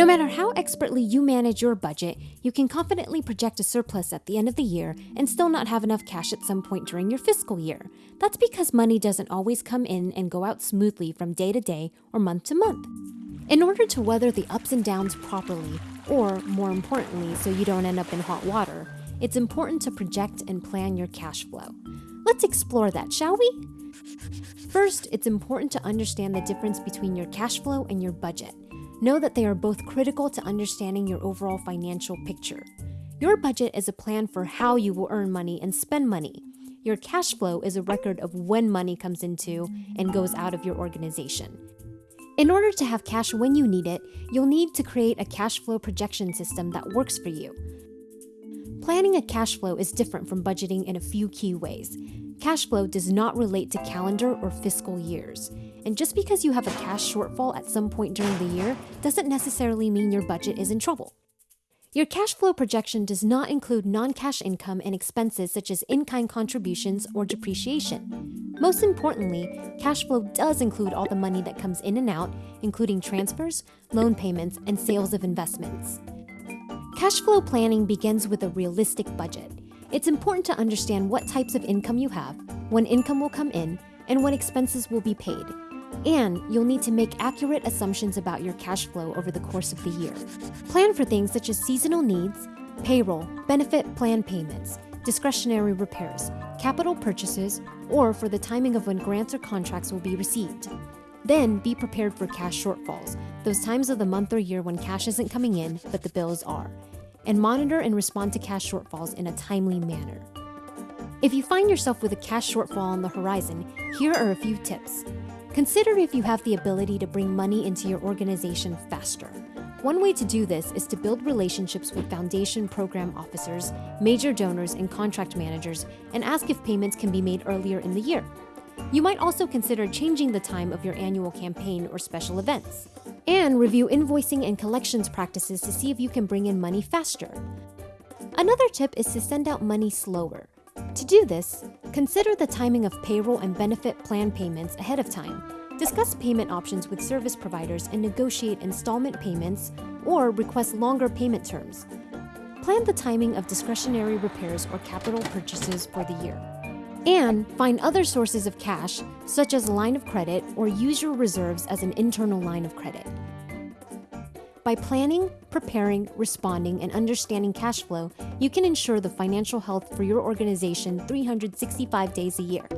No matter how expertly you manage your budget, you can confidently project a surplus at the end of the year and still not have enough cash at some point during your fiscal year. That's because money doesn't always come in and go out smoothly from day to day or month to month. In order to weather the ups and downs properly, or more importantly, so you don't end up in hot water, it's important to project and plan your cash flow. Let's explore that, shall we? First, it's important to understand the difference between your cash flow and your budget. Know that they are both critical to understanding your overall financial picture. Your budget is a plan for how you will earn money and spend money. Your cash flow is a record of when money comes into and goes out of your organization. In order to have cash when you need it, you'll need to create a cash flow projection system that works for you. Planning a cash flow is different from budgeting in a few key ways. Cash flow does not relate to calendar or fiscal years. And just because you have a cash shortfall at some point during the year doesn't necessarily mean your budget is in trouble. Your cash flow projection does not include non-cash income and expenses such as in-kind contributions or depreciation. Most importantly, cash flow does include all the money that comes in and out, including transfers, loan payments, and sales of investments. Cash flow planning begins with a realistic budget. It's important to understand what types of income you have, when income will come in, and when expenses will be paid. And you'll need to make accurate assumptions about your cash flow over the course of the year. Plan for things such as seasonal needs, payroll, benefit plan payments, discretionary repairs, capital purchases, or for the timing of when grants or contracts will be received. Then be prepared for cash shortfalls, those times of the month or year when cash isn't coming in, but the bills are and monitor and respond to cash shortfalls in a timely manner. If you find yourself with a cash shortfall on the horizon, here are a few tips. Consider if you have the ability to bring money into your organization faster. One way to do this is to build relationships with foundation program officers, major donors, and contract managers, and ask if payments can be made earlier in the year. You might also consider changing the time of your annual campaign or special events and review invoicing and collections practices to see if you can bring in money faster. Another tip is to send out money slower. To do this, consider the timing of payroll and benefit plan payments ahead of time. Discuss payment options with service providers and negotiate installment payments or request longer payment terms. Plan the timing of discretionary repairs or capital purchases for the year. And find other sources of cash, such as a line of credit, or use your reserves as an internal line of credit. By planning, preparing, responding, and understanding cash flow, you can ensure the financial health for your organization 365 days a year.